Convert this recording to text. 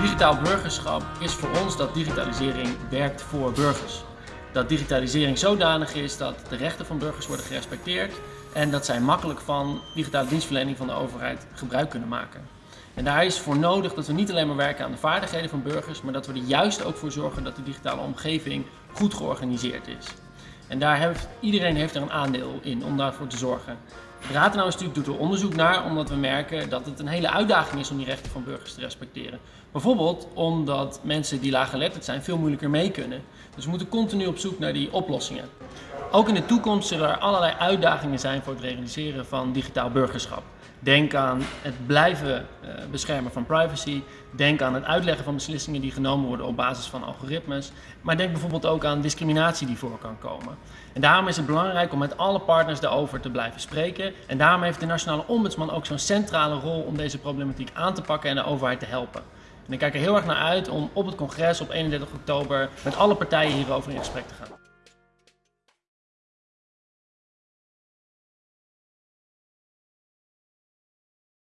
Digitaal burgerschap is voor ons dat digitalisering werkt voor burgers. Dat digitalisering zodanig is dat de rechten van burgers worden gerespecteerd en dat zij makkelijk van digitale dienstverlening van de overheid gebruik kunnen maken. En daar is voor nodig dat we niet alleen maar werken aan de vaardigheden van burgers, maar dat we er juist ook voor zorgen dat de digitale omgeving goed georganiseerd is. En daar heeft, iedereen heeft er een aandeel in om daarvoor te zorgen. Raad en Instituut doet er onderzoek naar omdat we merken dat het een hele uitdaging is om die rechten van burgers te respecteren. Bijvoorbeeld omdat mensen die laaggeletterd zijn veel moeilijker mee kunnen. Dus we moeten continu op zoek naar die oplossingen. Ook in de toekomst zullen er allerlei uitdagingen zijn voor het realiseren van digitaal burgerschap. Denk aan het blijven eh, beschermen van privacy. Denk aan het uitleggen van beslissingen die genomen worden op basis van algoritmes. Maar denk bijvoorbeeld ook aan discriminatie die voor kan komen. En daarom is het belangrijk om met alle partners daarover te blijven spreken. En daarom heeft de Nationale Ombudsman ook zo'n centrale rol om deze problematiek aan te pakken en de overheid te helpen. En ik kijk er heel erg naar uit om op het congres op 31 oktober met alle partijen hierover in gesprek te gaan.